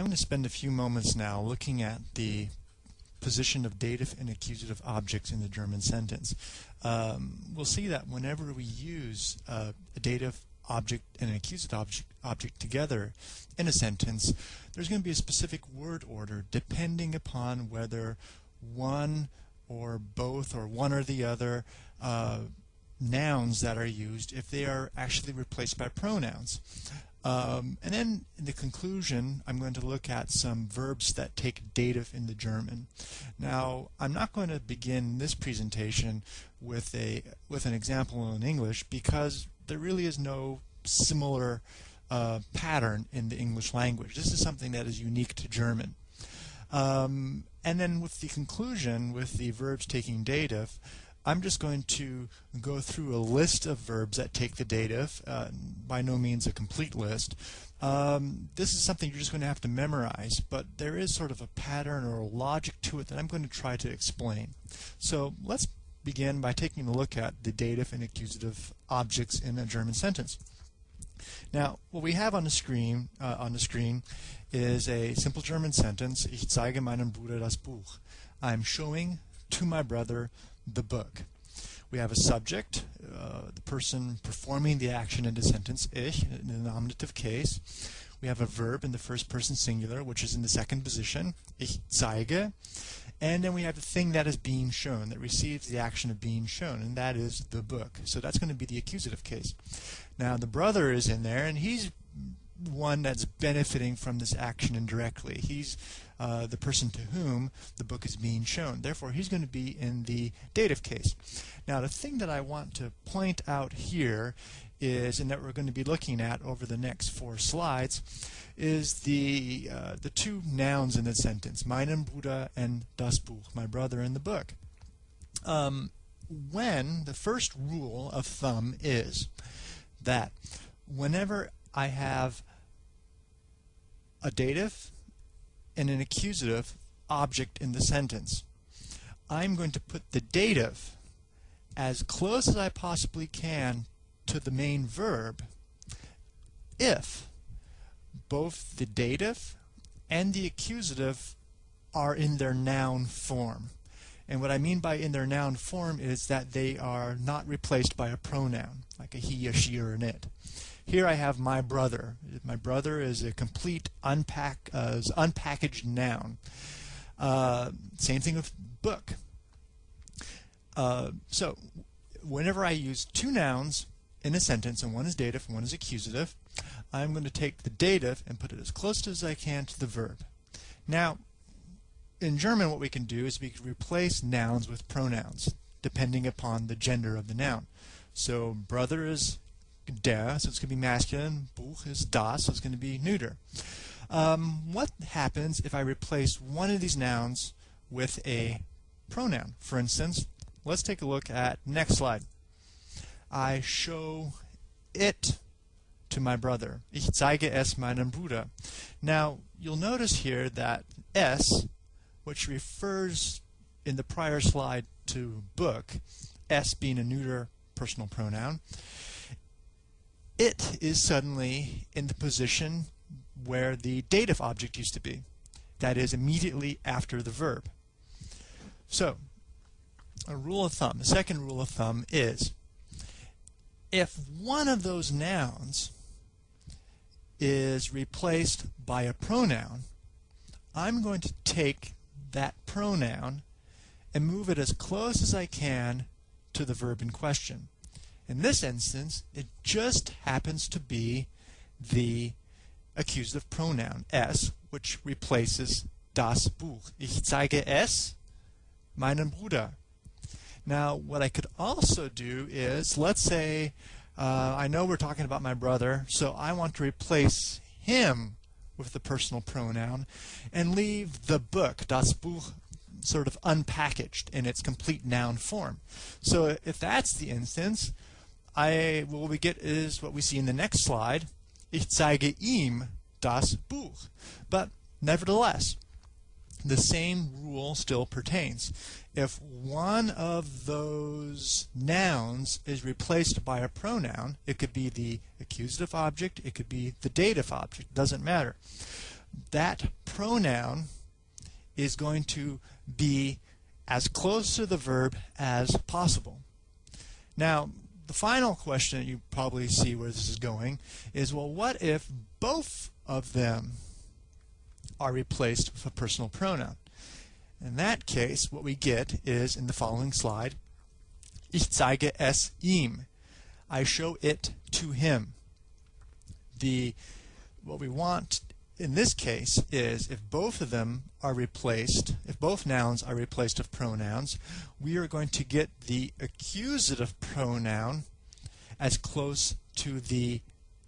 I'm going to spend a few moments now looking at the position of dative and accusative objects in the German sentence. Um, we'll see that whenever we use uh, a dative object and an accusative object, object together in a sentence, there's going to be a specific word order depending upon whether one or both or one or the other uh, nouns that are used if they are actually replaced by pronouns. Um, and then in the conclusion, I'm going to look at some verbs that take dative in the German. Now, I'm not going to begin this presentation with a with an example in English because there really is no similar uh, pattern in the English language. This is something that is unique to German. Um, and then with the conclusion, with the verbs taking dative, I'm just going to go through a list of verbs that take the dative, uh, by no means a complete list. Um, this is something you're just going to have to memorize, but there is sort of a pattern or a logic to it that I'm going to try to explain. So let's begin by taking a look at the dative and accusative objects in a German sentence. Now, what we have on the screen uh, on the screen is a simple German sentence. Ich zeige meinem Bruder das Buch. I'm showing to my brother the book. We have a subject, uh, the person performing the action in the sentence, ich, in the nominative case. We have a verb in the first person singular, which is in the second position, ich zeige. And then we have the thing that is being shown, that receives the action of being shown, and that is the book. So that's going to be the accusative case. Now the brother is in there, and he's one that's benefiting from this action indirectly. He's uh, the person to whom the book is being shown. Therefore, he's going to be in the dative case. Now, the thing that I want to point out here is, and that we're going to be looking at over the next four slides, is the uh, the two nouns in the sentence, meinen Bruder and das Buch, my brother and the book. Um, when the first rule of thumb is that whenever I have a dative and an accusative object in the sentence. I'm going to put the dative as close as I possibly can to the main verb if both the dative and the accusative are in their noun form. And what I mean by in their noun form is that they are not replaced by a pronoun, like a he, a she, or an it. Here I have my brother. My brother is a complete unpack, uh, unpackaged noun. Uh, same thing with book. Uh, so whenever I use two nouns in a sentence, and one is dative and one is accusative, I'm going to take the dative and put it as close as I can to the verb. Now, in German what we can do is we can replace nouns with pronouns depending upon the gender of the noun. So brother is der, so it'es going to be masculine. Buch is das, so it's going to be neuter. Um, what happens if I replace one of these nouns with a pronoun? For instance, let's take a look at next slide. I show it to my brother. Ich zeige es meinem Bruder. Now, you'll notice here that es, which refers in the prior slide to book, s being a neuter personal pronoun, it is suddenly in the position where the dative object used to be. That is immediately after the verb. So, a rule of thumb, the second rule of thumb is if one of those nouns is replaced by a pronoun, I'm going to take that pronoun and move it as close as I can to the verb in question. In this instance, it just happens to be the accusative pronoun es, which replaces das Buch. Ich zeige es meinem Bruder. Now, what I could also do is, let's say, uh, I know we're talking about my brother, so I want to replace him with the personal pronoun and leave the book, das Buch, sort of unpackaged in its complete noun form. So if that's the instance, I what we get is what we see in the next slide. Ich zeige ihm das Buch. But nevertheless, the same rule still pertains. If one of those nouns is replaced by a pronoun, it could be the accusative object, it could be the dative object, doesn't matter. that pronoun is going to be as close to the verb as possible. Now, the final question you probably see where this is going is, well, what if both of them are replaced with a personal pronoun? In that case, what we get is, in the following slide, Ich zeige es ihm. I show it to him. The what we want in this case is if both of them are replaced, if both nouns are replaced with pronouns, we are going to get the accusative pronoun as close to the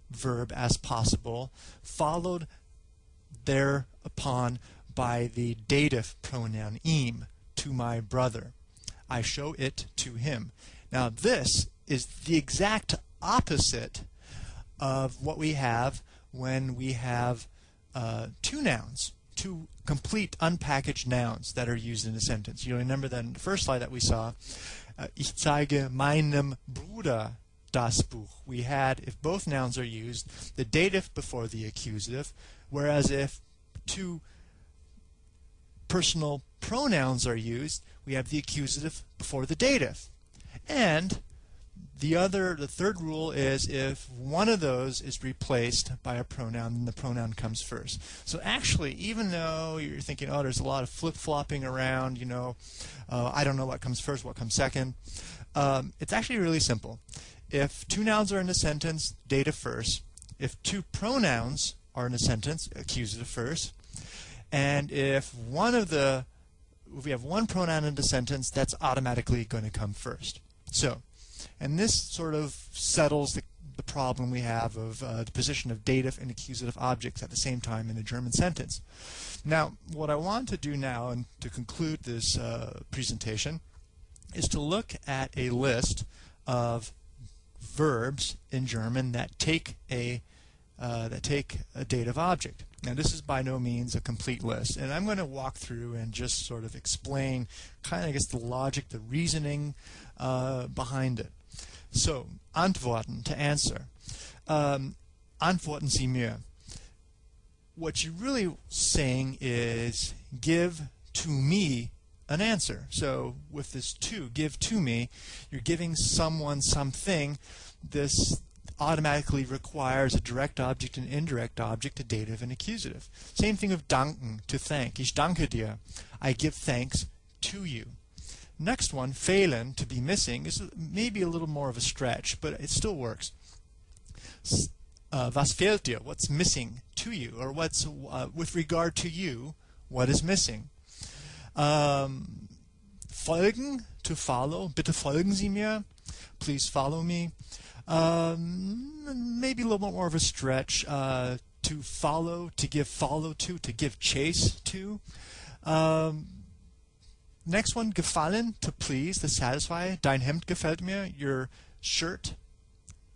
verb as possible, followed thereupon by the dative pronoun ihm, to my brother. I show it to him. Now this is the exact opposite of what we have when we have uh, two nouns, two complete unpackaged nouns that are used in a sentence. You remember that in the first slide that we saw, uh, ich zeige meinem Bruder das Buch. We had, if both nouns are used, the dative before the accusative, whereas if two personal pronouns are used, we have the accusative before the dative. And the other, the third rule is if one of those is replaced by a pronoun, then the pronoun comes first. So actually, even though you're thinking, oh, there's a lot of flip-flopping around, you know, uh, I don't know what comes first, what comes second, um, it's actually really simple. If two nouns are in a sentence, dative first. If two pronouns are in a sentence, accusative first. And if one of the, if we have one pronoun in the sentence, that's automatically going to come first. So, and this sort of settles the, the problem we have of uh, the position of dative and accusative objects at the same time in a German sentence. Now, what I want to do now, and to conclude this uh, presentation, is to look at a list of verbs in German that take a uh, that take a dative object. Now this is by no means a complete list and I'm going to walk through and just sort of explain kind of I guess the logic, the reasoning uh, behind it. So, antworten, to answer. Um, antworten Sie mir. What you're really saying is give to me an answer. So with this to, give to me, you're giving someone something. This automatically requires a direct object and indirect object, a dative and accusative. Same thing of danken, to thank. Ich danke dir. I give thanks to you. Next one, fehlen, to be missing, is maybe a little more of a stretch, but it still works. Uh, was fehlt dir? What's missing to you? Or what's, uh, with regard to you, what is missing? Um, folgen, to follow. Bitte folgen Sie mir. Please follow me. Um, maybe a little bit more of a stretch. Uh, to follow, to give follow to, to give chase to. Um, next one, gefallen, to please, to satisfy. Dein Hemd gefällt mir. Your shirt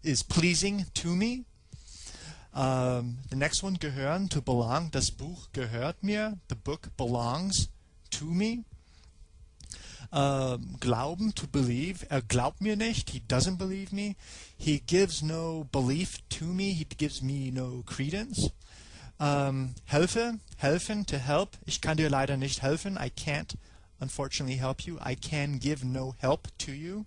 is pleasing to me. Um, the next one, gehören, to belong. Das Buch gehört mir. The book belongs to me. Um, glauben, to believe. Er glaubt mir nicht. He doesn't believe me. He gives no belief to me. He gives me no credence. Um, helfe, helfen, to help. Ich kann dir leider nicht helfen. I can't, unfortunately, help you. I can give no help to you.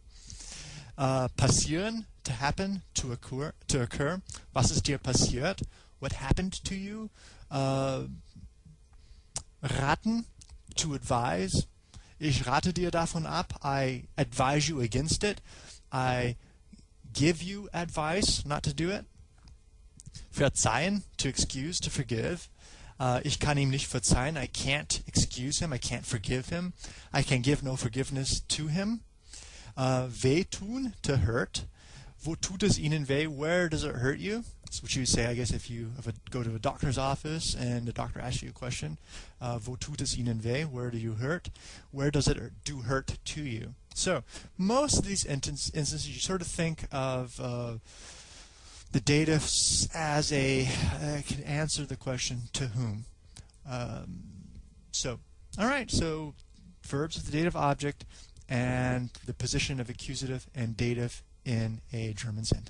Uh, passieren, to happen, to occur, to occur. Was ist dir passiert? What happened to you? Uh, raten, to advise. Ich rate dir davon ab. I advise you against it. I give you advice not to do it. Verzeihen, to excuse, to forgive. Uh, ich kann ihm nicht verzeihen. I can't excuse him. I can't forgive him. I can give no forgiveness to him. Uh, wehtun, to hurt. Wo tut es Ihnen weh? Where does it hurt you? That's what you would say, I guess, if you a, go to a doctor's office and the doctor asks you a question. Uh, wo tut es Ihnen weh? Where do you hurt? Where does it do hurt to you? So most of these instances, you sort of think of uh, the dative as a uh, can answer the question to whom. Um, so, all right. So verbs with the dative object and the position of accusative and dative in a German sentence.